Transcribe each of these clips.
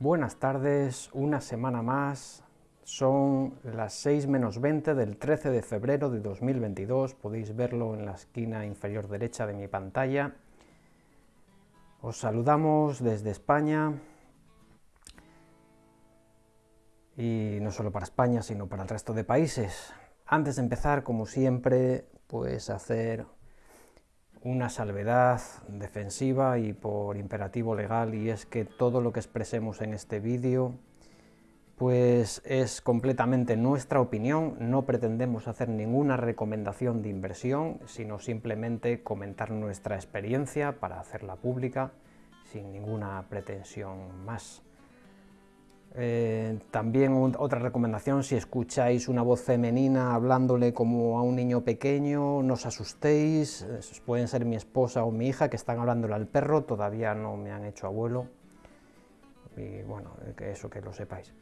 Buenas tardes, una semana más, son las 6 menos 20 del 13 de febrero de 2022, podéis verlo en la esquina inferior derecha de mi pantalla. Os saludamos desde España, y no solo para España, sino para el resto de países. Antes de empezar, como siempre, pues hacer una salvedad defensiva y por imperativo legal, y es que todo lo que expresemos en este vídeo pues es completamente nuestra opinión, no pretendemos hacer ninguna recomendación de inversión, sino simplemente comentar nuestra experiencia para hacerla pública sin ninguna pretensión más. Eh, también otra recomendación, si escucháis una voz femenina hablándole como a un niño pequeño, no os asustéis, pueden ser mi esposa o mi hija que están hablándole al perro, todavía no me han hecho abuelo, y bueno, que eso que lo sepáis.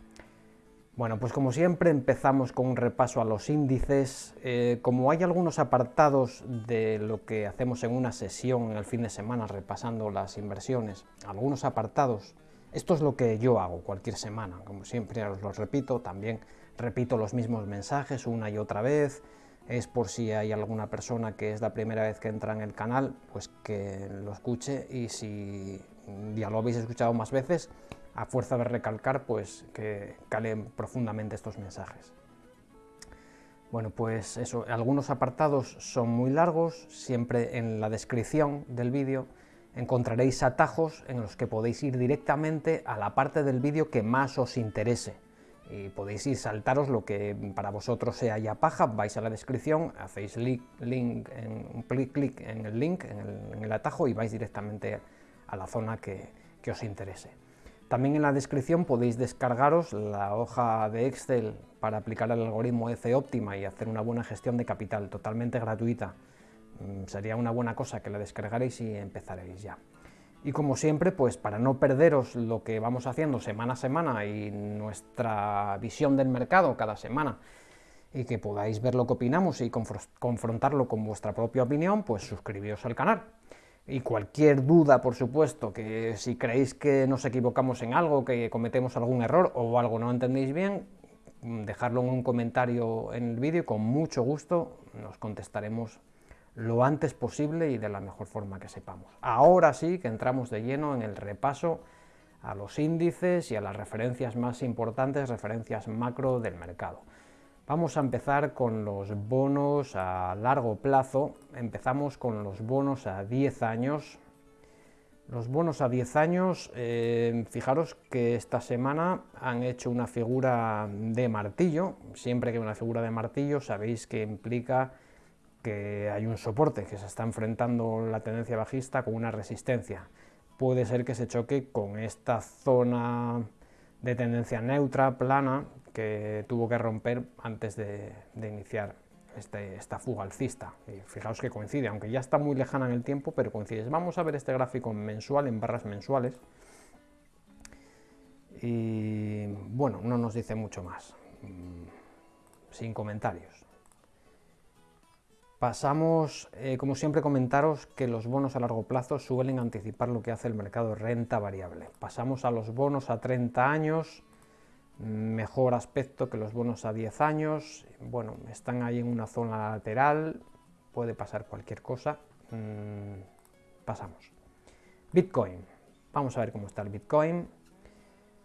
Bueno, pues como siempre empezamos con un repaso a los índices. Eh, como hay algunos apartados de lo que hacemos en una sesión en el fin de semana repasando las inversiones, algunos apartados esto es lo que yo hago cualquier semana, como siempre os lo repito, también repito los mismos mensajes una y otra vez, es por si hay alguna persona que es la primera vez que entra en el canal, pues que lo escuche y si ya lo habéis escuchado más veces, a fuerza de recalcar, pues que calen profundamente estos mensajes. Bueno, pues eso, algunos apartados son muy largos, siempre en la descripción del vídeo encontraréis atajos en los que podéis ir directamente a la parte del vídeo que más os interese. Y podéis ir saltaros lo que para vosotros sea ya paja, vais a la descripción, hacéis link, en, clic, en el link, en el, atajo y vais directamente a la zona que, os interese. También en la descripción podéis descargaros la hoja de Excel para aplicar el algoritmo F óptima y hacer una buena gestión de capital, totalmente gratuita. Mm, sería una buena cosa que la descargaréis y empezaréis ya. Y como siempre, pues para no perderos lo que vamos haciendo semana a semana y nuestra visión del mercado cada semana, y que podáis ver lo que opinamos y confrontarlo con vuestra propia opinión, pues suscribíos al canal. Y cualquier duda, por supuesto, que si creéis que nos equivocamos en algo, que cometemos algún error o algo no entendéis bien, dejadlo en un comentario en el vídeo y con mucho gusto nos contestaremos lo antes posible y de la mejor forma que sepamos. Ahora sí que entramos de lleno en el repaso a los índices y a las referencias más importantes, referencias macro del mercado. Vamos a empezar con los bonos a largo plazo, empezamos con los bonos a 10 años. Los bonos a 10 años, eh, fijaros que esta semana han hecho una figura de martillo, siempre que una figura de martillo sabéis que implica que hay un soporte que se está enfrentando la tendencia bajista con una resistencia. Puede ser que se choque con esta zona de tendencia neutra, plana, que tuvo que romper antes de, iniciar este, esta fuga alcista. Y fijaos que coincide, aunque ya está muy lejana en el tiempo, pero coincide. Vamos a ver este gráfico mensual, en barras mensuales. Y bueno, no nos dice mucho más. Mm, sin comentarios. Pasamos, eh, como siempre, comentaros que los bonos a largo plazo suelen anticipar lo que hace el mercado renta variable. Pasamos a los bonos a 30 años, mejor aspecto que los bonos a 10 años, bueno, están ahí en una zona lateral, puede pasar cualquier cosa, mm, pasamos. Bitcoin, vamos a ver cómo está el Bitcoin.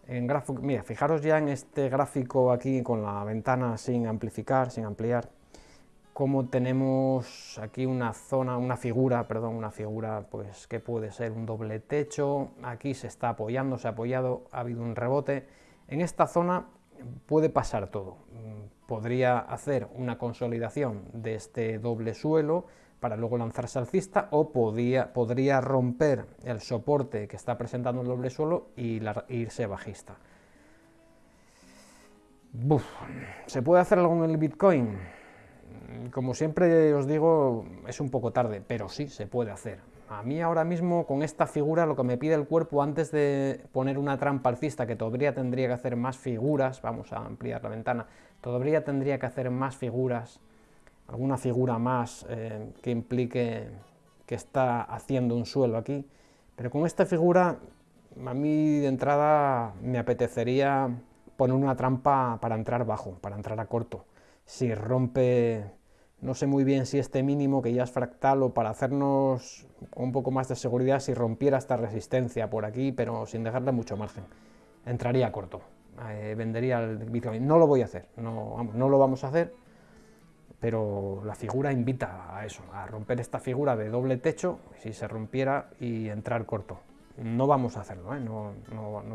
En gráfico, mira, fijaros ya en este gráfico aquí con la ventana sin amplificar, sin ampliar, como tenemos aquí una zona, una figura, perdón, una figura pues que puede ser un doble techo, aquí se está apoyando, se ha apoyado, ha habido un rebote, en esta zona puede pasar todo, podría hacer una consolidación de este doble suelo para luego lanzarse alcista o podría, podría romper el soporte que está presentando el doble suelo y irse bajista. ¿Se puede hacer algo en el Bitcoin? Como siempre os digo, es un poco tarde, pero sí se puede hacer. A mí ahora mismo con esta figura lo que me pide el cuerpo antes de poner una trampa alcista, que todavía tendría que hacer más figuras, vamos a ampliar la ventana, todavía tendría que hacer más figuras, alguna figura más eh, que implique que está haciendo un suelo aquí, pero con esta figura a mí de entrada me apetecería poner una trampa para entrar bajo, para entrar a corto. Si rompe, no sé muy bien si este mínimo que ya es fractal o para hacernos un poco más de seguridad si rompiera esta resistencia por aquí, pero sin dejarle mucho margen. Entraría corto, eh, vendería el Bitcoin. No lo voy a hacer, no, no lo vamos a hacer, pero la figura invita a eso, a romper esta figura de doble techo, si se rompiera, y entrar corto. No vamos a hacerlo, ¿eh? no,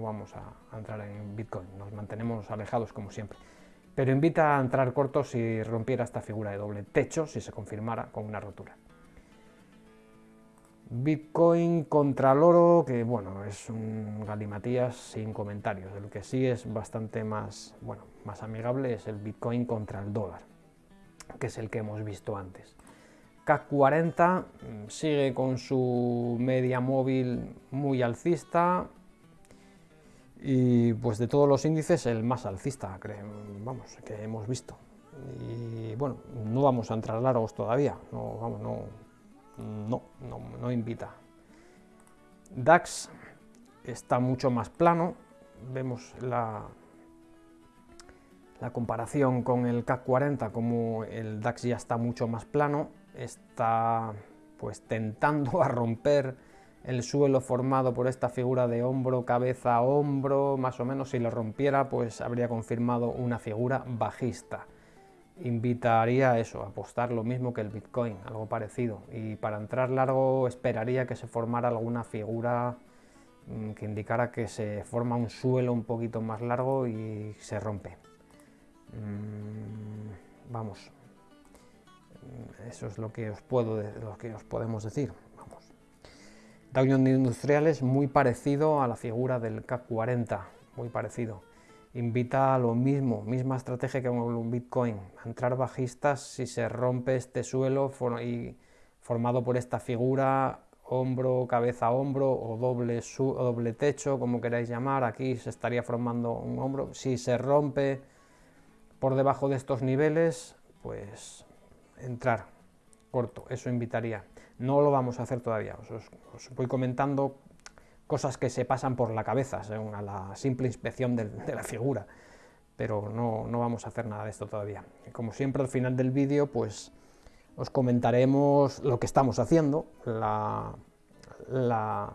vamos a, entrar en Bitcoin, nos mantenemos alejados como siempre. Pero invita a entrar corto si rompiera esta figura de doble techo, si se confirmara con una rotura. Bitcoin contra el oro, que bueno, es un galimatías sin comentarios. El que sí es bastante más, bueno, más amigable es el Bitcoin contra el dólar, que es el que hemos visto antes. CAC 40 mm, sigue con su media móvil muy alcista y pues de todos los índices el más alcista, vamos, que hemos visto. Y bueno, no vamos a entrar largos todavía, no, vamos, no, no, no, invita. DAX está mucho más plano, vemos la, la comparación con el CAC 40 como el DAX ya está mucho más plano está pues tentando a romper el suelo formado por esta figura de hombro, cabeza, hombro, más o menos si lo rompiera pues habría confirmado una figura bajista. Invitaría a eso, a apostar lo mismo que el Bitcoin, algo parecido, y para entrar largo esperaría que se formara alguna figura mm, que indicara que se forma un suelo un poquito más largo y se rompe. Mm, vamos, eso es lo que os, puedo, lo que os podemos decir. Dow Jones Industriales muy parecido a la figura del CAC 40, muy parecido. Invita a lo mismo, misma estrategia que un Bitcoin, a entrar bajistas si se rompe este suelo y formado por esta figura hombro, cabeza, hombro o doble, su, o doble techo, como queráis llamar, aquí se estaría formando un hombro. Si se rompe por debajo de estos niveles, pues entrar corto, eso invitaría. No lo vamos a hacer todavía, os, voy comentando cosas que se pasan por la cabeza, según a la simple inspección de, la figura, pero no, vamos a hacer nada de esto todavía. Como siempre al final del vídeo, pues os comentaremos lo que estamos haciendo, la, la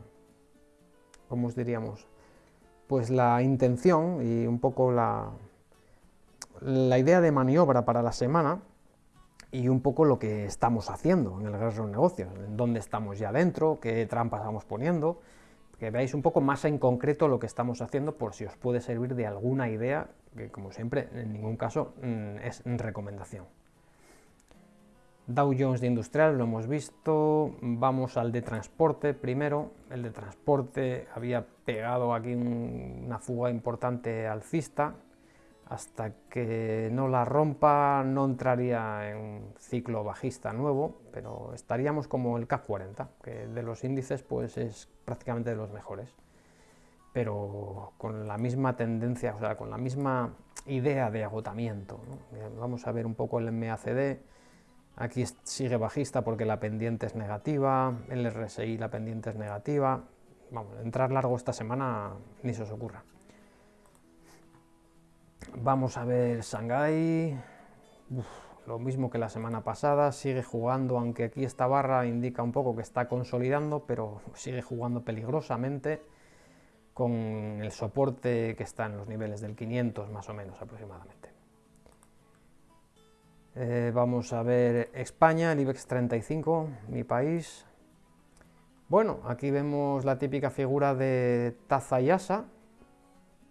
¿cómo os diríamos? Pues la intención y un poco la, la idea de maniobra para la semana, y un poco lo que estamos haciendo en el Guerrero Negocios, en dónde estamos ya dentro, qué trampas vamos poniendo, que veáis un poco más en concreto lo que estamos haciendo por si os puede servir de alguna idea, que como siempre en ningún caso mm, es recomendación. Dow Jones de Industrial lo hemos visto, vamos al de transporte primero, el de transporte había pegado aquí una fuga importante alcista, hasta que no la rompa no entraría en un ciclo bajista nuevo, pero estaríamos como el CAC 40, que de los índices pues es prácticamente de los mejores, pero con la misma tendencia, o sea, con la misma idea de agotamiento. Vamos a ver un poco el MACD, aquí sigue bajista porque la pendiente es negativa, el RSI la pendiente es negativa, vamos, entrar largo esta semana ni se os ocurra. Vamos a ver Shanghai, lo mismo que la semana pasada, sigue jugando, aunque aquí esta barra indica un poco que está consolidando, pero sigue jugando peligrosamente con el soporte que está en los niveles del 500 más o menos aproximadamente. Eh, vamos a ver España, el IBEX 35, mi país. Bueno, aquí vemos la típica figura de taza y asa,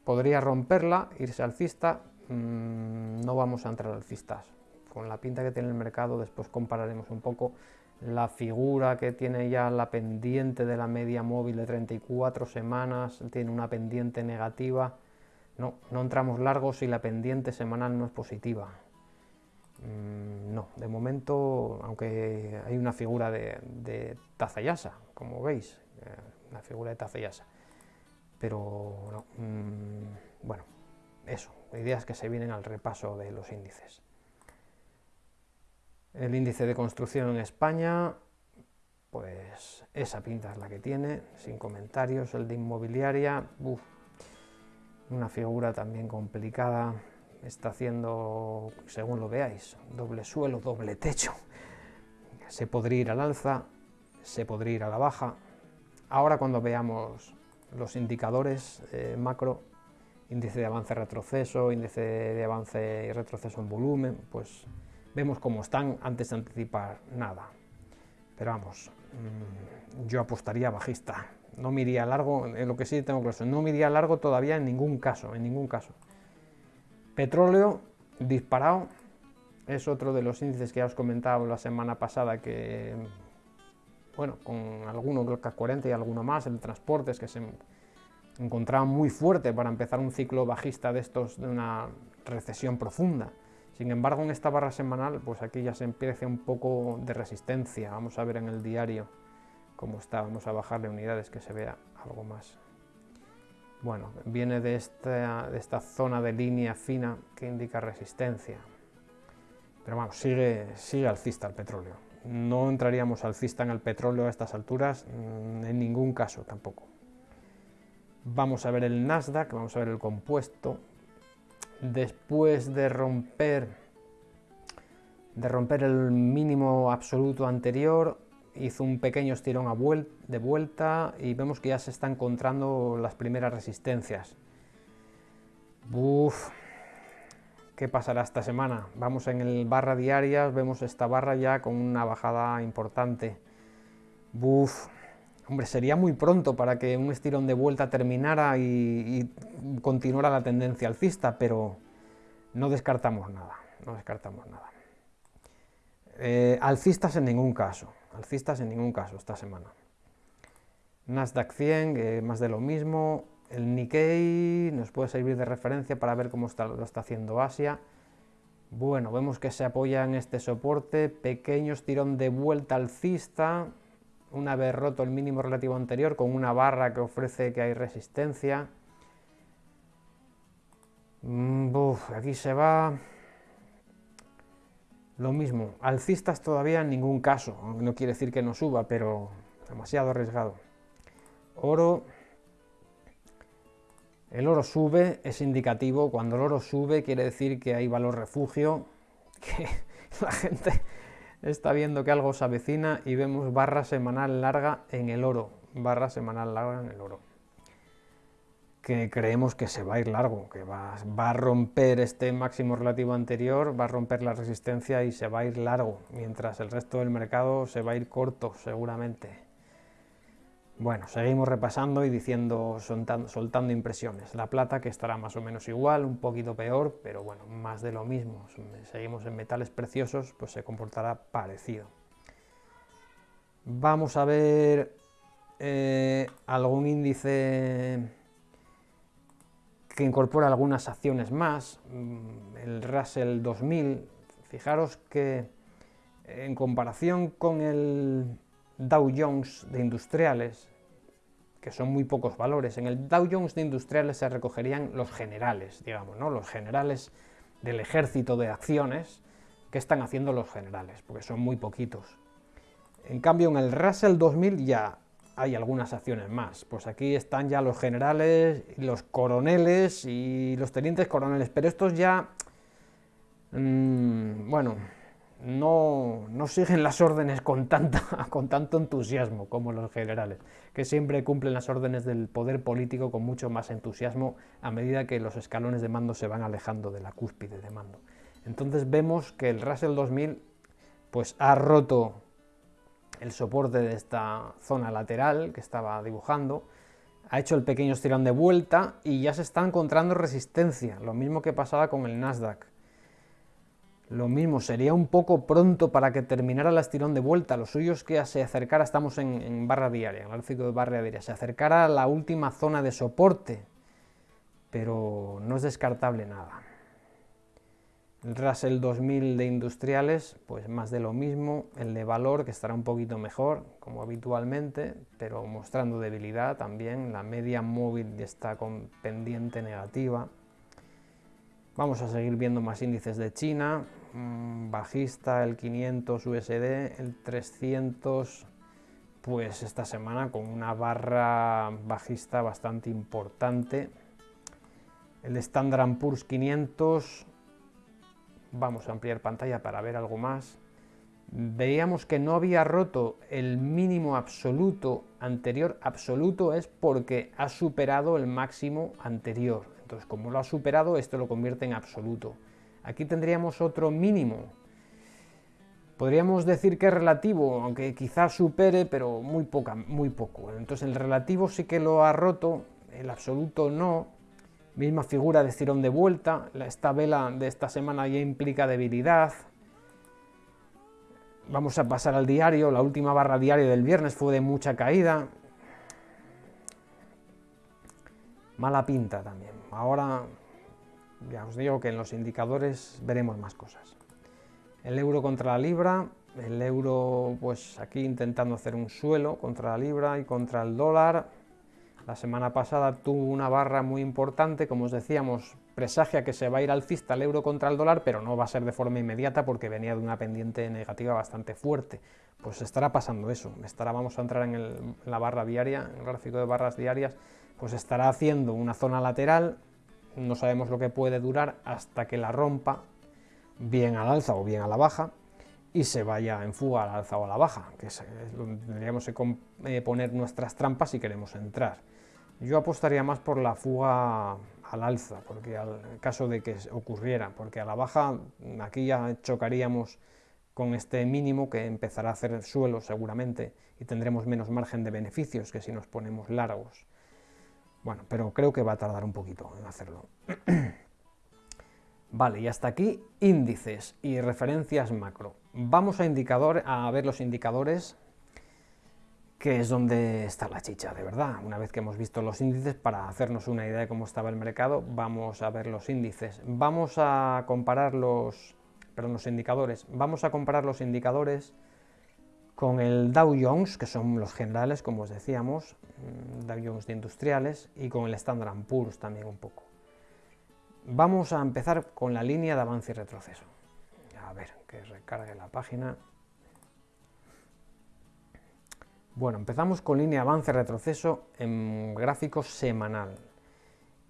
podría romperla, irse alcista, mm, no vamos a entrar alcistas. Con la pinta que tiene el mercado, después compararemos un poco la figura que tiene ya la pendiente de la media móvil de 34 semanas, tiene una pendiente negativa. No, no entramos largos si la pendiente semanal no es positiva. Mm, no, de momento, aunque hay una figura de, de Tazayasa, como veis, eh, una figura de Tazayasa pero mm, bueno, eso, ideas que se vienen al repaso de los índices. El índice de construcción en España pues esa pinta es la que tiene, sin comentarios. El de inmobiliaria, una figura también complicada, está haciendo, según lo veáis, doble suelo, doble techo. Se podría ir al alza, se podría ir a la baja. Ahora cuando veamos los indicadores eh, macro, índice de avance-retroceso, índice de avance y retroceso en volumen, pues vemos cómo están antes de anticipar nada. Pero vamos, mm, yo apostaría bajista. No me iría largo, en lo que sí tengo claro, no me iría largo todavía en ningún caso, en ningún caso. Petróleo disparado, es otro de los índices que ya os comentaba la semana pasada que, bueno, con alguno, creo que 40 y alguno más, el transporte es que se encontraba muy fuerte para empezar un ciclo bajista de estos, de una recesión profunda. Sin embargo, en esta barra semanal, pues aquí ya se empieza un poco de resistencia. Vamos a ver en el diario cómo está. Vamos a bajarle unidades que se vea algo más. Bueno, viene de esta, de esta zona de línea fina que indica resistencia. Pero vamos, sigue, sigue alcista el petróleo. No entraríamos alcista en el petróleo a estas alturas, mm, en ningún caso tampoco. Vamos a ver el Nasdaq, vamos a ver el compuesto, después de romper, de romper el mínimo absoluto anterior, hizo un pequeño estirón de vuelta y vemos que ya se están encontrando las primeras resistencias. Uf, ¿qué pasará esta semana? Vamos en el barra diarias, vemos esta barra ya con una bajada importante. Uf, Hombre, sería muy pronto para que un estirón de vuelta terminara y, continuara la tendencia alcista, pero no descartamos nada, no descartamos nada. Eh, alcistas en ningún caso, alcistas en ningún caso esta semana. Nasdaq 100, eh, más de lo mismo. El Nikkei nos puede servir de referencia para ver cómo está, lo está haciendo Asia. Bueno, vemos que se apoya en este soporte, pequeño estirón de vuelta alcista, una vez roto el mínimo relativo anterior con una barra que ofrece que hay resistencia. Mm, aquí se va... Lo mismo, alcistas todavía en ningún caso, no quiere decir que no suba, pero demasiado arriesgado. Oro, el oro sube, es indicativo, cuando el oro sube quiere decir que hay valor refugio, que la gente está viendo que algo se avecina y vemos barra semanal larga en el oro, barra semanal larga en el oro. Que creemos que se va a ir largo, que va, va, a romper este máximo relativo anterior, va a romper la resistencia y se va a ir largo, mientras el resto del mercado se va a ir corto seguramente. Bueno, seguimos repasando y diciendo, soltando, impresiones. La plata que estará más o menos igual, un poquito peor, pero bueno, más de lo mismo. Seguimos en metales preciosos, pues se comportará parecido. Vamos a ver eh, algún índice que incorpora algunas acciones más. Mm, el Russell 2000, fijaros que en comparación con el Dow Jones de industriales, que son muy pocos valores. En el Dow Jones de industriales se recogerían los generales, digamos, ¿no? los generales del ejército de acciones que están haciendo los generales, porque son muy poquitos. En cambio, en el Russell 2000 ya hay algunas acciones más. Pues aquí están ya los generales, los coroneles y los tenientes coroneles, pero estos ya, mmm, bueno, no, siguen las órdenes con, con tanto entusiasmo como los generales, que siempre cumplen las órdenes del poder político con mucho más entusiasmo a medida que los escalones de mando se van alejando de la cúspide de mando. Entonces vemos que el Russell 2000 pues, ha roto el soporte de esta zona lateral que estaba dibujando, ha hecho el pequeño estirón de vuelta y ya se está encontrando resistencia, lo mismo que pasaba con el Nasdaq. Lo mismo, sería un poco pronto para que terminara el estirón de vuelta. Lo suyo es que se acercara, estamos en, barra diaria, en el gráfico de barra diaria, se acercara a la última zona de soporte, pero no es descartable nada. El Russell 2000 de industriales, pues más de lo mismo, el de valor que estará un poquito mejor, como habitualmente, pero mostrando debilidad también, la media móvil está con pendiente negativa, Vamos a seguir viendo más índices de China, bajista el 500 USD, el 300 pues esta semana con una barra bajista bastante importante. El Standard Poor's 500, vamos a ampliar pantalla para ver algo más. Veíamos que no había roto el mínimo absoluto anterior. Absoluto es porque ha superado el máximo anterior. Entonces, como lo ha superado, esto lo convierte en absoluto. Aquí tendríamos otro mínimo, Podríamos decir que es relativo, aunque quizás supere, pero muy, poca, muy poco. Entonces el relativo sí que lo ha roto, el absoluto no. Misma figura de estirón de vuelta, esta vela de esta semana ya implica debilidad. Vamos a pasar al diario, la última barra diaria del viernes fue de mucha caída. Mala pinta también. Ahora ya os digo que en los indicadores veremos más cosas el euro contra la libra, el euro pues aquí intentando hacer un suelo contra la libra y contra el dólar. La semana pasada tuvo una barra muy importante, como os decíamos, presagia que se va a ir alcista el euro contra el dólar, pero no va a ser de forma inmediata porque venía de una pendiente negativa bastante fuerte. Pues estará pasando eso, estará, vamos a entrar en, la barra diaria, en el gráfico de barras diarias, pues estará haciendo una zona lateral, no sabemos lo que puede durar hasta que la rompa bien al alza o bien a la baja, y se vaya en fuga al alza o a la baja, que es donde tendríamos que eh, poner nuestras trampas si queremos entrar. Yo apostaría más por la fuga al alza, porque al caso de que ocurriera, porque a la baja aquí ya chocaríamos con este mínimo que empezará a hacer suelo seguramente y tendremos menos margen de beneficios que si nos ponemos largos. Bueno, pero creo que va a tardar un poquito en hacerlo. Vale, y hasta aquí índices y referencias macro. Vamos a, indicador, a ver los indicadores, que es donde está la chicha, de verdad. Una vez que hemos visto los índices, para hacernos una idea de cómo estaba el mercado, vamos a ver los índices. Vamos a comparar los, perdón, los indicadores. Vamos a comparar los indicadores con el Dow Jones, que son los generales, como os decíamos, mm, Dow Jones de industriales, y con el Standard Poor's también un poco. Vamos a empezar con la línea de avance y retroceso. A ver, que recargue la página. Bueno, empezamos con línea avance y retroceso en gráfico semanal.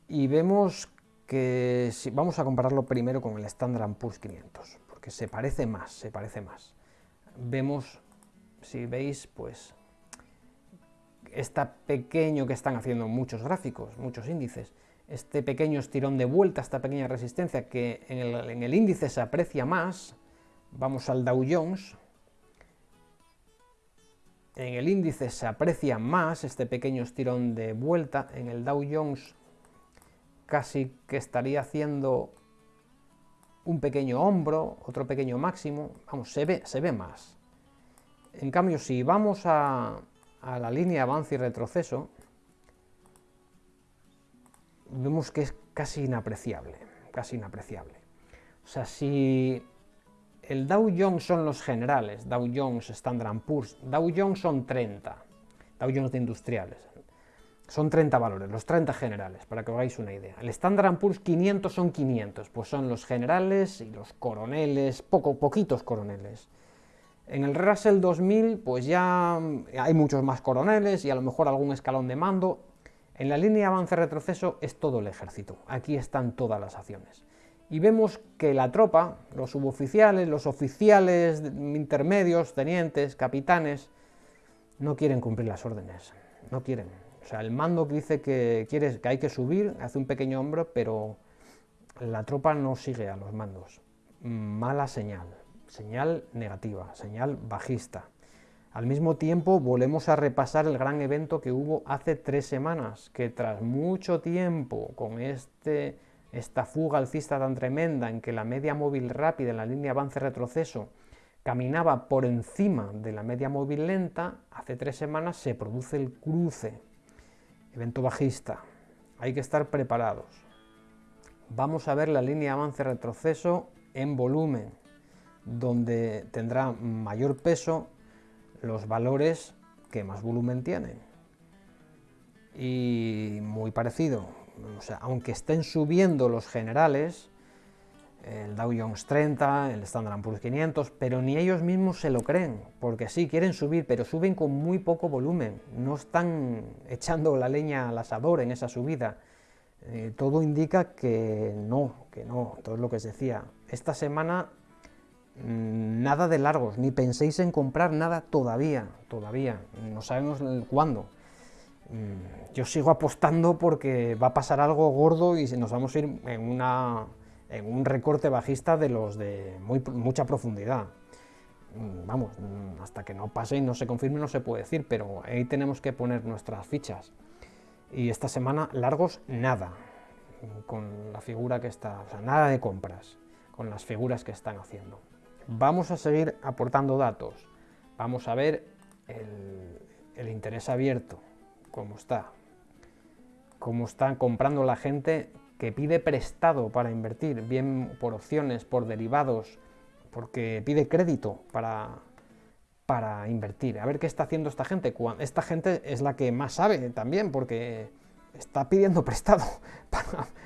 Y vemos que vamos a compararlo primero con el Standard Poor's 500, porque se parece más, se parece más. Vemos, si veis, pues está pequeño que están haciendo muchos gráficos, muchos índices, este pequeño estirón de vuelta, esta pequeña resistencia que en el, índice se aprecia más, vamos al Dow Jones, en el índice se aprecia más este pequeño estirón de vuelta, en el Dow Jones casi que estaría haciendo un pequeño hombro, otro pequeño máximo, vamos, se ve, se ve más. En cambio, si vamos a, la línea avance y retroceso, vemos que es casi inapreciable, casi inapreciable. O sea, si el Dow Jones son los generales, Dow Jones, Standard Poor's, Dow Jones son 30, Dow Jones de industriales, son 30 valores, los 30 generales, para que os hagáis una idea. El Standard Poor's 500 son 500, pues son los generales y los coroneles, poco, poquitos coroneles. En el Russell 2000, pues ya hay muchos más coroneles y a lo mejor algún escalón de mando, en la línea avance-retroceso es todo el ejército, aquí están todas las acciones. Y vemos que la tropa, los suboficiales, los oficiales intermedios, tenientes, capitanes, no quieren cumplir las órdenes, no quieren. O sea, el mando que dice que, que hay que subir, hace un pequeño hombro, pero la tropa no sigue a los mandos. Mala señal, señal negativa, señal bajista. Al mismo tiempo, volvemos a repasar el gran evento que hubo hace tres semanas, que tras mucho tiempo, con este, esta fuga alcista tan tremenda en que la media móvil rápida en la línea avance-retroceso caminaba por encima de la media móvil lenta, hace tres semanas se produce el cruce, evento bajista. Hay que estar preparados. Vamos a ver la línea avance-retroceso en volumen, donde tendrá mayor peso los valores que más volumen tienen. Y muy parecido, o sea, aunque estén subiendo los generales, el Dow Jones 30, el Standard Poor's 500, pero ni ellos mismos se lo creen, porque sí, quieren subir, pero suben con muy poco volumen, no están echando la leña al asador en esa subida. Eh, todo indica que no, que no, todo es lo que os decía. Esta semana nada de largos, ni penséis en comprar nada todavía, todavía, no sabemos cuándo. Mm, yo sigo apostando porque va a pasar algo gordo y nos vamos a ir en una en un recorte bajista de los de muy, mucha profundidad. Mm, vamos, mm, hasta que no pase y no se confirme no se puede decir, pero ahí tenemos que poner nuestras fichas. Y esta semana largos nada, con la figura que está, o sea, nada de compras, con las figuras que están haciendo. Vamos a seguir aportando datos, vamos a ver el, interés abierto, cómo está, cómo está comprando la gente que pide prestado para invertir, bien por opciones, por derivados, porque pide crédito para, para invertir. A ver qué está haciendo esta gente. Esta gente es la que más sabe también, porque está pidiendo prestado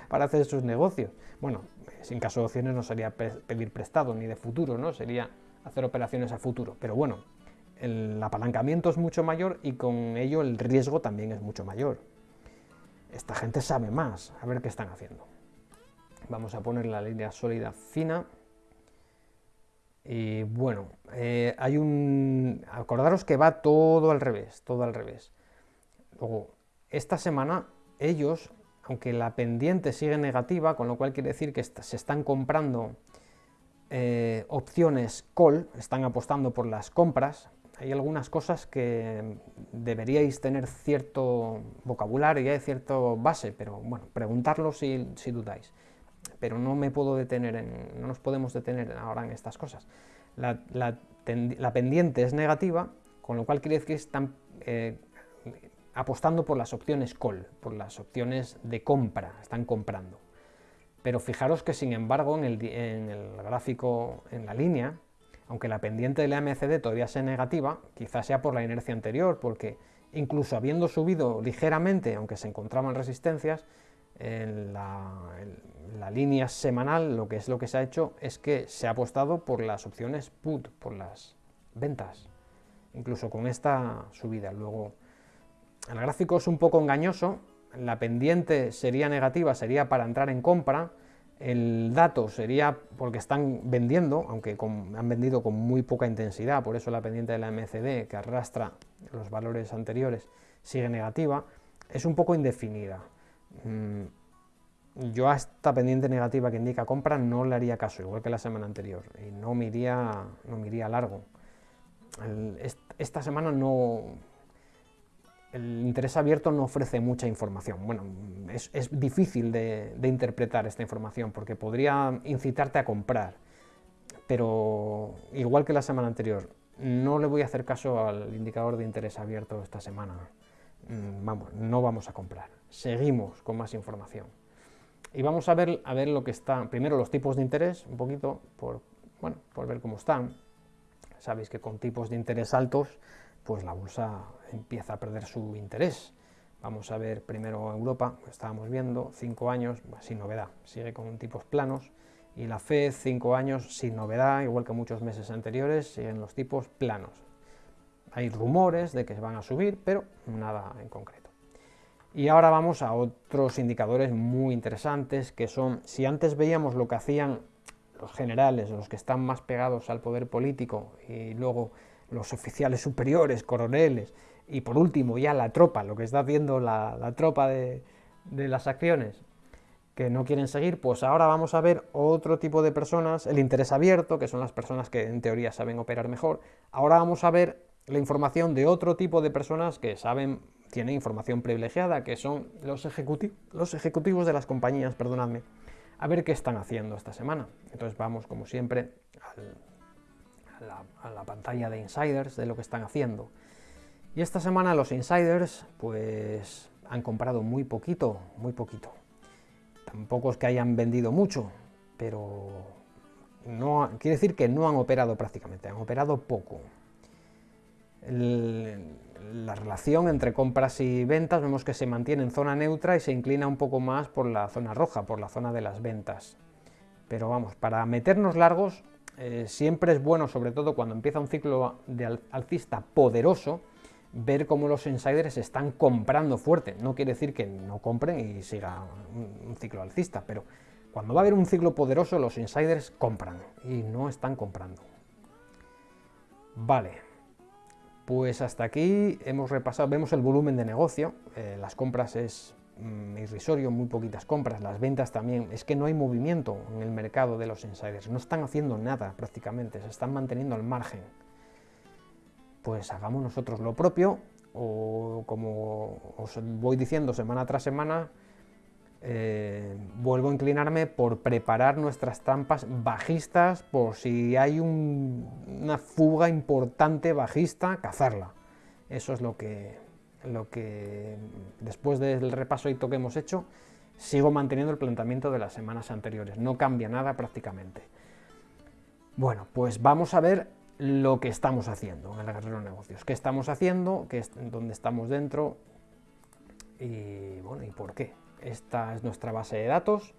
para, hacer sus negocios. Bueno, sin caso de opciones no sería pedir prestado ni de futuro, ¿no? Sería hacer operaciones a futuro. Pero bueno, el apalancamiento es mucho mayor y con ello el riesgo también es mucho mayor esta gente sabe más, a ver qué están haciendo. Vamos a poner la línea sólida fina. Y bueno, eh, hay un... Acordaros que va todo al revés, todo al revés. Luego, esta semana ellos, aunque la pendiente sigue negativa, con lo cual quiere decir que se están comprando eh, opciones call, están apostando por las compras, hay algunas cosas que deberíais tener cierto vocabulario y cierta base, pero bueno, preguntarlo si, dudáis. Pero no me puedo detener, en, no nos podemos detener ahora en estas cosas. La, pendiente es negativa, con lo cual quiere decir que están eh, apostando por las opciones call, por las opciones de compra, están comprando. Pero fijaros que sin embargo en el, en gráfico, en la línea, aunque la pendiente de la MCD todavía sea negativa, quizás sea por la inercia anterior, porque incluso habiendo subido ligeramente, aunque se encontraban resistencias, en la, línea semanal lo que es lo que se ha hecho es que se ha apostado por las opciones put, por las ventas, incluso con esta subida. Luego, el gráfico es un poco engañoso, la pendiente sería negativa, sería para entrar en compra, el dato sería porque están vendiendo, aunque han vendido con muy poca intensidad, por eso la pendiente de la MCD, que arrastra los valores anteriores, sigue negativa, es un poco indefinida. Mm, yo a esta pendiente negativa que indica compra no le haría caso, igual que la semana anterior, y no me no me largo. esta semana no, el interés abierto no ofrece mucha información. Bueno, es, difícil de, interpretar esta información porque podría incitarte a comprar, pero igual que la semana anterior, no le voy a hacer caso al indicador de interés abierto esta semana. Mm, vamos, no vamos a comprar. Seguimos con más información. Y vamos a ver, a ver lo que está, primero los tipos de interés, un poquito, por, bueno, por ver cómo están. Sabéis que con tipos de interés altos pues la bolsa empieza a perder su interés. Vamos a ver primero Europa, estábamos viendo, 5 años, sin novedad, sigue con tipos planos, y la FED, 5 años, sin novedad, igual que muchos meses anteriores, siguen los tipos planos. Hay rumores de que se van a subir, pero nada en concreto. Y ahora vamos a otros indicadores muy interesantes, que son, si antes veíamos lo que hacían los generales, los que están más pegados al poder político, y luego los oficiales superiores, coroneles, y por último ya la tropa, lo que está haciendo la, tropa de, las acciones que no quieren seguir, pues ahora vamos a ver otro tipo de personas, el interés abierto, que son las personas que en teoría saben operar mejor. Ahora vamos a ver la información de otro tipo de personas que saben, tienen información privilegiada, que son los, los ejecutivos de las compañías, perdonadme, a ver qué están haciendo esta semana. Entonces vamos, como siempre, al, a la, pantalla de insiders de lo que están haciendo. Y esta semana los insiders pues han comprado muy poquito, muy poquito. Tampoco es que hayan vendido mucho, pero no, quiere decir que no han operado prácticamente, han operado poco. la relación entre compras y ventas vemos que se mantiene en zona neutra y se inclina un poco más por la zona roja, por la zona de las ventas. Pero vamos, para meternos largos eh, siempre es bueno, sobre todo cuando empieza un ciclo de alcista poderoso, ver cómo los insiders están comprando fuerte. No quiere decir que no compren y siga un, ciclo alcista, pero cuando va a haber un ciclo poderoso, los insiders compran y no están comprando. Vale, pues hasta aquí hemos repasado, vemos el volumen de negocio, eh, las compras es mm, irrisorio, muy poquitas compras, las ventas también, es que no hay movimiento en el mercado de los insiders, no están haciendo nada prácticamente, se están manteniendo al margen. Pues hagamos nosotros lo propio, o como os voy diciendo semana tras semana, eh, vuelvo a inclinarme por preparar nuestras trampas bajistas, por si hay una fuga importante bajista, cazarla. Eso es lo que, lo que después del repaso que hemos hecho, sigo manteniendo el planteamiento de las semanas anteriores, no cambia nada prácticamente. Bueno, pues vamos a ver lo que estamos haciendo en el Guerrero Negocios. ¿Qué estamos haciendo? ¿Qué es, ¿Dónde estamos dentro? Y bueno, ¿y por qué? Esta es nuestra base de datos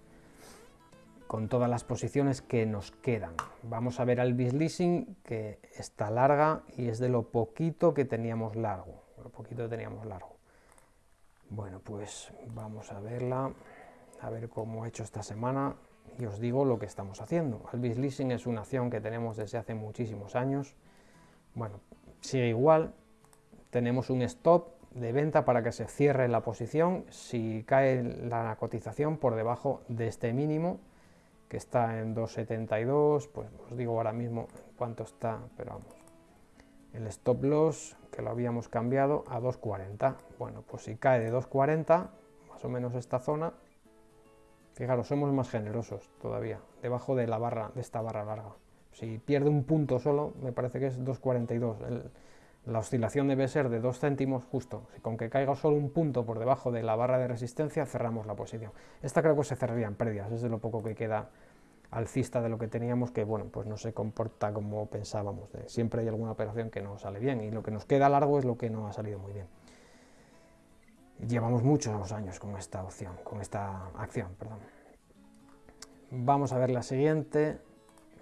con todas las posiciones que nos quedan. Vamos a ver al Leasing que está larga y es de lo poquito que teníamos largo. Lo poquito teníamos largo. Bueno, pues vamos a verla, a ver cómo ha hecho esta semana y os digo lo que estamos haciendo. Alvis Leasing es una acción que tenemos desde hace muchísimos años. Bueno, sigue igual, tenemos un stop de venta para que se cierre la posición si cae la cotización por debajo de este mínimo que está en 2.72, pues os digo ahora mismo cuánto está, pero vamos, el stop loss que lo habíamos cambiado a 2.40, bueno, pues si cae de 2.40, más o menos esta zona, Fijaros, somos más generosos todavía, debajo de la barra, de esta barra larga. Si pierde un punto solo, me parece que es 2,42. La oscilación debe ser de 2 céntimos justo. Si con que caiga solo un punto por debajo de la barra de resistencia, cerramos la posición. Esta creo que se cerraría en pérdidas, es de lo poco que queda alcista de lo que teníamos, que bueno, pues no se comporta como pensábamos. Siempre hay alguna operación que no sale bien y lo que nos queda largo es lo que no ha salido muy bien. Llevamos muchos años con esta opción, con esta acción, perdón. Vamos a ver la siguiente,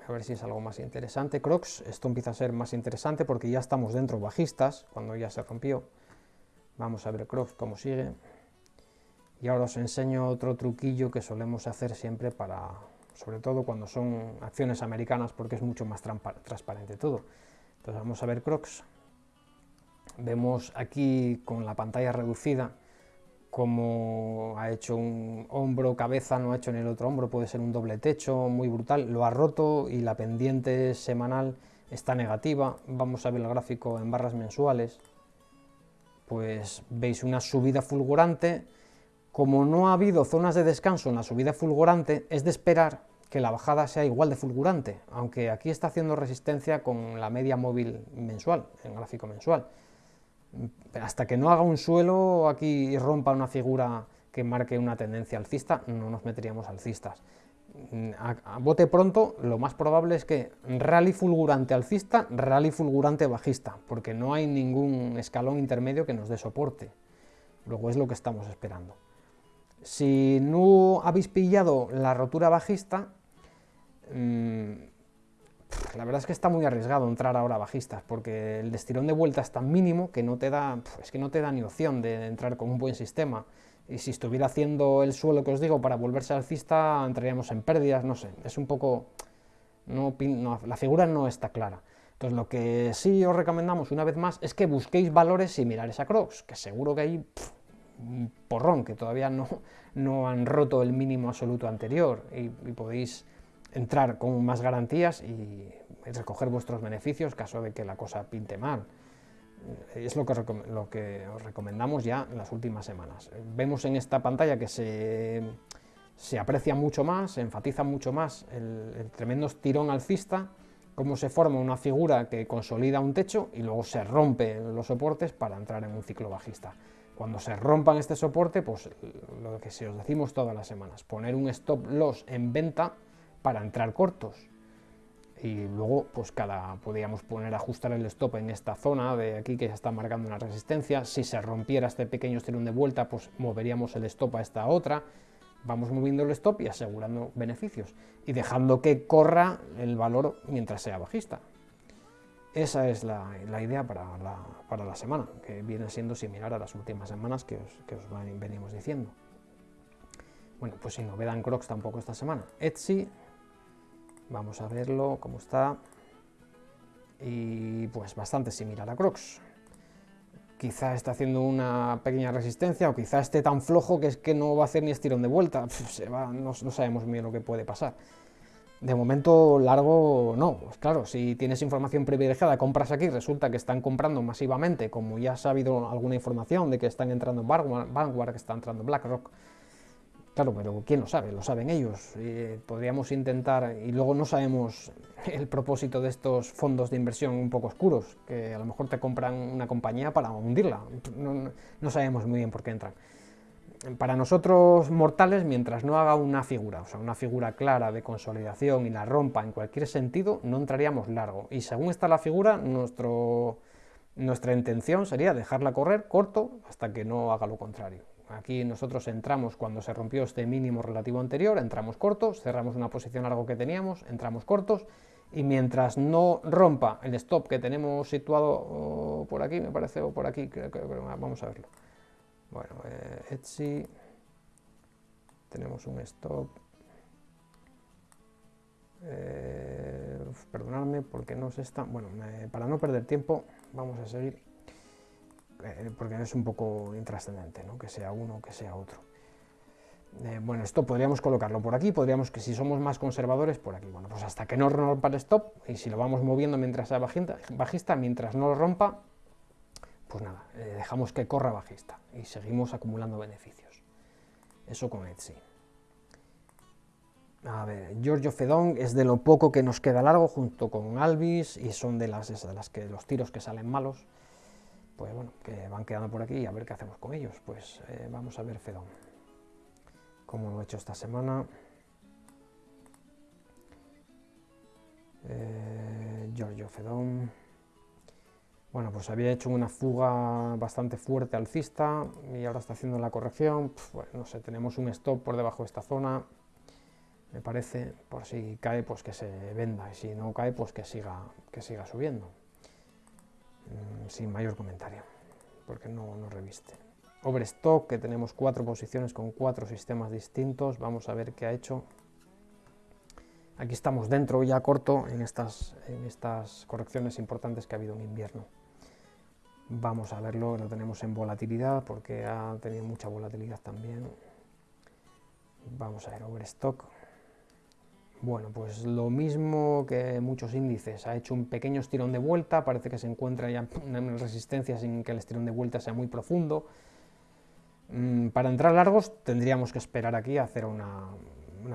a ver si es algo más interesante. Crocs, esto empieza a ser más interesante porque ya estamos dentro bajistas, cuando ya se rompió. Vamos a ver Crocs cómo sigue. Y ahora os enseño otro truquillo que solemos hacer siempre para, sobre todo cuando son acciones americanas, porque es mucho más transparente todo. Entonces vamos a ver Crocs. Vemos aquí con la pantalla reducida como ha hecho un hombro, cabeza, no ha hecho en el otro hombro, puede ser un doble techo muy brutal, lo ha roto y la pendiente semanal está negativa, vamos a ver el gráfico en barras mensuales, pues veis una subida fulgurante, como no ha habido zonas de descanso en la subida fulgurante, es de esperar que la bajada sea igual de fulgurante, aunque aquí está haciendo resistencia con la media móvil mensual, en gráfico mensual, hasta que no haga un suelo aquí y rompa una figura que marque una tendencia alcista, no nos meteríamos alcistas. A, bote pronto, lo más probable es que rally fulgurante alcista, rally fulgurante bajista, porque no hay ningún escalón intermedio que nos dé soporte. Luego es lo que estamos esperando. Si no habéis pillado la rotura bajista, mm, la verdad es que está muy arriesgado entrar ahora bajistas, porque el destirón de vuelta es tan mínimo que no te da, es que no te da ni opción de entrar con un buen sistema. Y si estuviera haciendo el suelo que os digo para volverse alcista, entraríamos en pérdidas, no sé, es un poco... No, la figura no está clara. Entonces lo que sí os recomendamos una vez más es que busquéis valores similares a Crocs, que seguro que hay un porrón, que todavía no, no han roto el mínimo absoluto anterior y podéis entrar con más garantías y recoger vuestros beneficios caso de que la cosa pinte mal. Es lo que, os recomendamos ya en las últimas semanas. Vemos en esta pantalla que se, se aprecia mucho más, se enfatiza mucho más el, el tremendo estirón alcista, cómo se forma una figura que consolida un techo y luego se rompe los soportes para entrar en un ciclo bajista. Cuando se rompan este soporte, pues lo que se os decimos todas las semanas, poner un stop loss en venta para entrar cortos. Y luego, pues cada, podríamos poner, ajustar el stop en esta zona de aquí que se está marcando una resistencia. Si se rompiera este pequeño estirón de vuelta, pues moveríamos el stop a esta otra. Vamos moviendo el stop y asegurando beneficios y dejando que corra el valor mientras sea bajista. Esa es la, idea para la, semana, que viene siendo similar a las últimas semanas que os, que os venimos diciendo. Bueno, pues sin novedad en Crocs tampoco esta semana. Etsy, vamos a verlo, cómo está. Y pues bastante similar a Crocs. Quizá está haciendo una pequeña resistencia o quizá esté tan flojo que es que no va a hacer ni estirón de vuelta. se va, no, sabemos bien lo que puede pasar. De momento largo no, pues claro, si tienes información privilegiada, compras aquí, resulta que están comprando masivamente, como ya ha habido alguna información de que están entrando Vanguard, que está entrando BlackRock, Claro, pero ¿quién lo sabe? Lo saben ellos. podríamos intentar, y luego no sabemos el propósito de estos fondos de inversión un poco oscuros, que a lo mejor te compran una compañía para hundirla. No, sabemos muy bien por qué entran. Para nosotros mortales, mientras no haga una figura, o sea, una figura clara de consolidación y la rompa en cualquier sentido, no entraríamos largo. Y según está la figura, nuestra intención sería dejarla correr corto hasta que no haga lo contrario. Aquí nosotros entramos cuando se rompió este mínimo relativo anterior, entramos cortos, cerramos una posición largo que teníamos, entramos cortos, y mientras no rompa el stop que tenemos situado oh, por aquí, me parece, o por aquí, creo, que vamos a verlo. Bueno, eh, Etsy, tenemos un stop. Eh, perdonadme porque no se está. Bueno, para no perder tiempo, vamos a seguir porque es un poco intrascendente, ¿no? que sea uno o que sea otro. Eh, bueno, esto podríamos colocarlo por aquí, podríamos que si somos más conservadores, por aquí. Bueno, pues hasta que no rompa el stop, y si lo vamos moviendo mientras sea bajista, mientras no lo rompa, pues nada, eh, dejamos que corra bajista y seguimos acumulando beneficios. Eso con Etsy. A ver, Giorgio Fedón es de lo poco que nos queda largo junto con Alvis y son de las, de las que los tiros que salen malos pues bueno, que van quedando por aquí y a ver qué hacemos con ellos. Pues eh, vamos a ver Fedón, como lo he hecho esta semana. Eh, Giorgio Fedón. Bueno, pues había hecho una fuga bastante fuerte alcista y ahora está haciendo la corrección. no sé, tenemos un stop por debajo de esta zona, me parece, por si cae, pues que se venda y si no cae, pues que siga, que siga subiendo. Mm, sin mayor comentario, porque no, no reviste. Overstock, que tenemos cuatro posiciones con cuatro sistemas distintos, vamos a ver qué ha hecho. Aquí estamos dentro ya corto en estas, en estas correcciones importantes que ha habido en invierno. Vamos a verlo, lo tenemos en volatilidad porque ha tenido mucha volatilidad también. Vamos a ver Overstock. Bueno, pues lo mismo que muchos índices, ha hecho un pequeño estirón de vuelta, parece que se encuentra ya en resistencia sin que el estirón de vuelta sea muy profundo. Mm, para entrar largos tendríamos que esperar aquí a hacer una,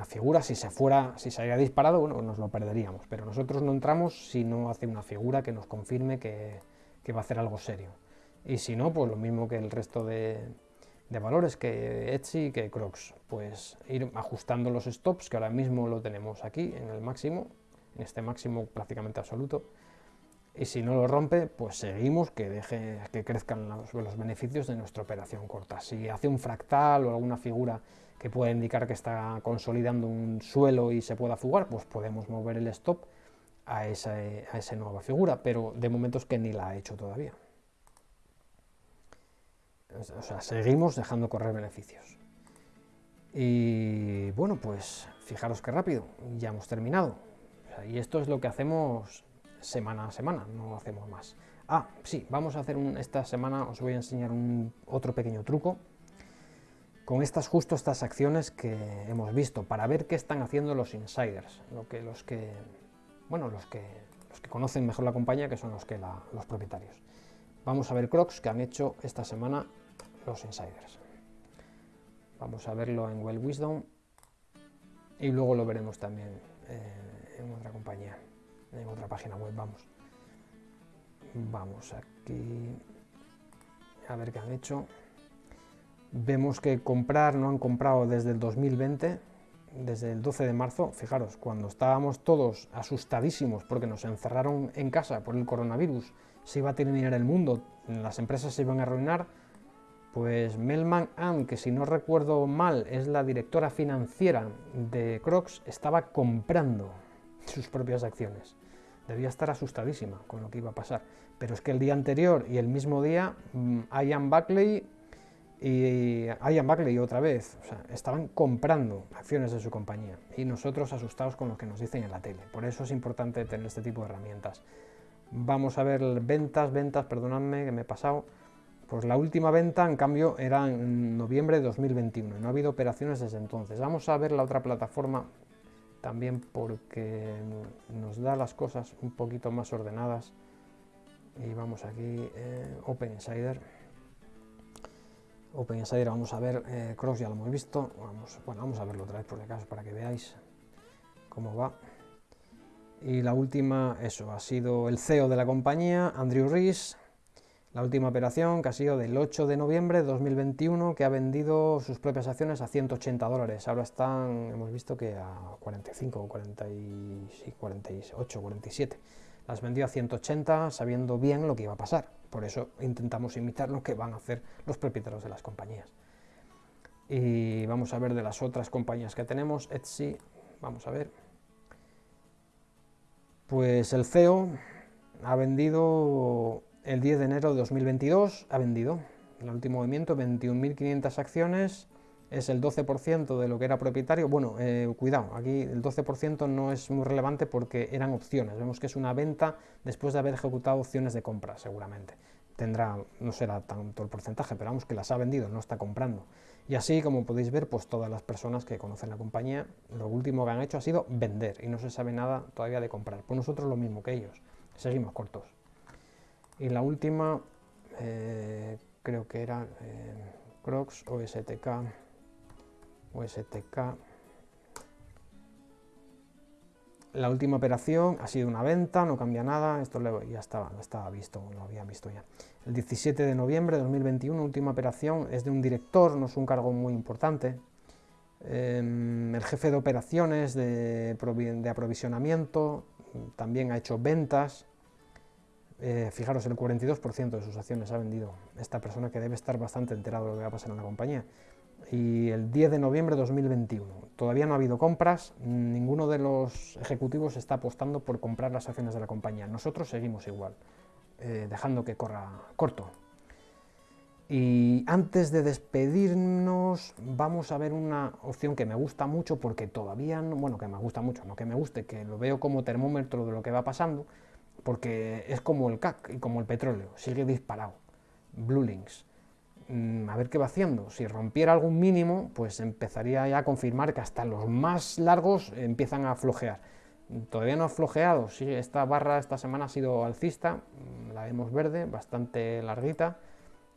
figura, si se fuera, si se haya disparado, bueno, nos lo perderíamos, pero nosotros no entramos si no hace una figura que nos confirme que va a hacer algo serio. Y si no, pues lo mismo que el resto de, de valores que Etsy que Crocs. Pues ir ajustando los stops, que ahora mismo lo tenemos aquí en el máximo, en este máximo prácticamente absoluto. Y si no lo rompe, pues seguimos que deje que crezcan los, los beneficios de nuestra operación corta. Si hace un fractal o alguna figura que pueda indicar que está consolidando un suelo y se pueda fugar, pues podemos mover el stop a esa, a esa nueva figura, pero de momento es que ni la ha hecho todavía. O sea, seguimos dejando correr beneficios. Y bueno, pues fijaros qué rápido, ya hemos terminado. y esto es lo que hacemos semana a semana, no hacemos más. Ah, sí, vamos a hacer un, esta semana, os voy a enseñar un, otro pequeño truco con estas justo estas acciones que hemos visto para ver qué están haciendo los insiders, lo que los que bueno, los que los que conocen mejor la compañía, que son los que los propietarios. Vamos a ver Crocs que han hecho esta semana los insiders. Vamos a verlo en Well Wisdom y luego lo veremos también eh, en otra compañía, en otra página web, vamos. Vamos aquí a ver qué han hecho. Vemos que comprar no han comprado desde el 2020, desde el 12 de marzo. Fijaros, cuando estábamos todos asustadísimos porque nos encerraron en casa por el coronavirus, se iba a terminar el mundo, las empresas se iban a arruinar, Pues Melman Ann, que si no recuerdo mal es la directora financiera de Crocs, estaba comprando sus propias acciones. Debía estar asustadísima con lo que iba a pasar. Pero es que el día anterior y el mismo día, mm, Ian Buckley y Ian Buckley otra vez, o sea, estaban comprando acciones de su compañía y nosotros asustados con lo que nos dicen en la tele. Por eso es importante tener este tipo de herramientas. Vamos a ver ventas, ventas, perdonadme que me he pasado. Pues la última venta, en cambio, era en noviembre de 2021 y no ha habido operaciones desde entonces. Vamos a ver la otra plataforma también porque nos da las cosas un poquito más ordenadas. Y vamos aquí, eh, Open Insider. Open Insider, vamos a ver, eh, Cross ya lo hemos visto. Bueno, vamos a verlo otra vez por si acaso para que veáis cómo va. Y la última, eso, ha sido el CEO de la compañía, Andrew Rees, la última operación que ha sido del 8 de noviembre de 2021, que ha vendido sus propias acciones a 180 dólares. Ahora están, hemos visto que a 45, 40 y, 48, 47. Las vendió a 180 sabiendo bien lo que iba a pasar. Por eso intentamos imitar lo que van a hacer los propietarios de las compañías. Y vamos a ver de las otras compañías que tenemos. Etsy, vamos a ver. Pues el CEO ha vendido el 10 de enero de 2022 ha vendido. El último movimiento, 21.500 acciones, es el 12% de lo que era propietario. Bueno, eh, cuidado, aquí el 12% no es muy relevante porque eran opciones. Vemos que es una venta después de haber ejecutado opciones de compra, seguramente. Tendrá, no será tanto el porcentaje, pero vamos que las ha vendido, no está comprando. Y así, como podéis ver, pues todas las personas que conocen la compañía, lo último que han hecho ha sido vender y no se sabe nada todavía de comprar. Pues nosotros lo mismo que ellos, seguimos cortos. Y la última, eh, creo que era eh, Crocs o STK, o STK. La última operación ha sido una venta, no cambia nada, esto ya estaba, estaba visto, lo había visto ya. El 17 de noviembre de 2021, última operación, es de un director, no es un cargo muy importante. Em, el jefe de operaciones de, de aprovisionamiento también ha hecho ventas, eh, fijaros, el 42% de sus acciones ha vendido esta persona que debe estar bastante enterado de lo que va a pasar en la compañía. Y el 10 de noviembre de 2021, todavía no ha habido compras, ninguno de los ejecutivos está apostando por comprar las acciones de la compañía. Nosotros seguimos igual, eh, dejando que corra corto. Y antes de despedirnos, vamos a ver una opción que me gusta mucho porque todavía, no, bueno, que me gusta mucho, no que me guste, que lo veo como termómetro de lo que va pasando, porque es como el CAC y como el petróleo, sigue disparado. Blue Links. Mm, a ver qué va haciendo. Si rompiera algún mínimo, pues empezaría ya a confirmar que hasta los más largos empiezan a flojear. Todavía no ha flojeado, sí, esta barra esta semana ha sido alcista, mm, la vemos verde, bastante larguita.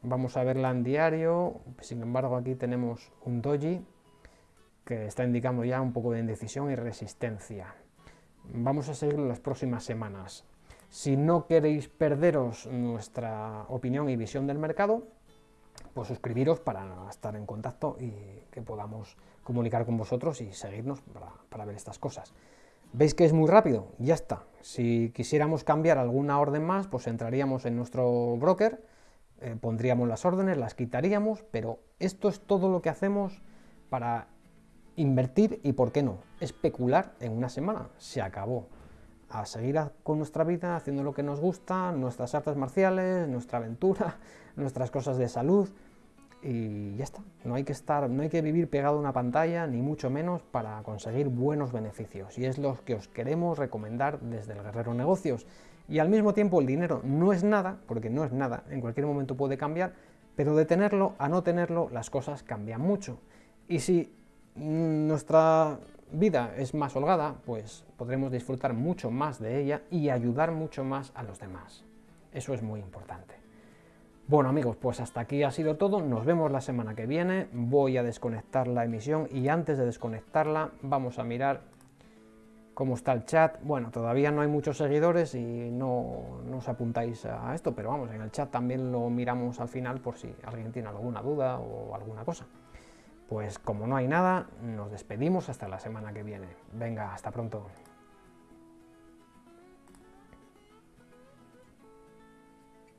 Vamos a verla en diario, sin embargo aquí tenemos un doji que está indicando ya un poco de indecisión y resistencia. Vamos a seguir las próximas semanas. Si no queréis perderos nuestra opinión y visión del mercado, pues suscribiros para estar en contacto y que podamos comunicar con vosotros y seguirnos para, ver estas cosas. ¿Veis que es muy rápido? Ya está. Si quisiéramos cambiar alguna orden más, pues entraríamos en nuestro broker, eh, pondríamos las órdenes, las quitaríamos, pero esto es todo lo que hacemos para invertir y, ¿por qué no?, especular en una semana. Se acabó a seguir con nuestra vida, haciendo lo que nos gusta, nuestras artes marciales, nuestra aventura, nuestras cosas de salud y ya está. No hay que estar, no hay que vivir pegado a una pantalla, ni mucho menos para conseguir buenos beneficios. Y es lo que os queremos recomendar desde el Guerrero Negocios. Y al mismo tiempo el dinero no es nada, porque no es nada, en cualquier momento puede cambiar, pero de tenerlo a no tenerlo las cosas cambian mucho. Y si nuestra vida es más holgada, pues podremos disfrutar mucho más de ella y ayudar mucho más a los demás. Eso es muy importante. Bueno amigos, pues hasta aquí ha sido todo, nos vemos la semana que viene, voy a desconectar la emisión y antes de desconectarla vamos a mirar cómo está el chat. Bueno, todavía no hay muchos seguidores y no, no os apuntáis a esto, pero vamos, en el chat también lo miramos al final por si alguien tiene alguna duda o alguna cosa. Pues como no hay nada, nos despedimos hasta la semana que viene. Venga, hasta pronto.